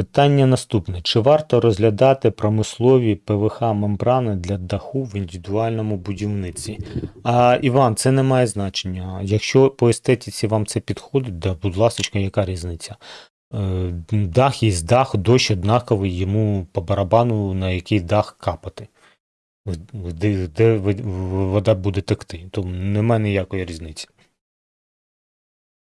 Питання наступне: чи варто розглядати промислові ПВХ мембрани для даху в індивідуальному будівниці? А Іван, це не має значення. Якщо по естетиці вам це підходить, да, будь ласка, яка різниця? Е, дах є дах, дощ однаковий, йому по барабану на який дах капати. Де, де вода буде текти, тому немає ніякої різниці.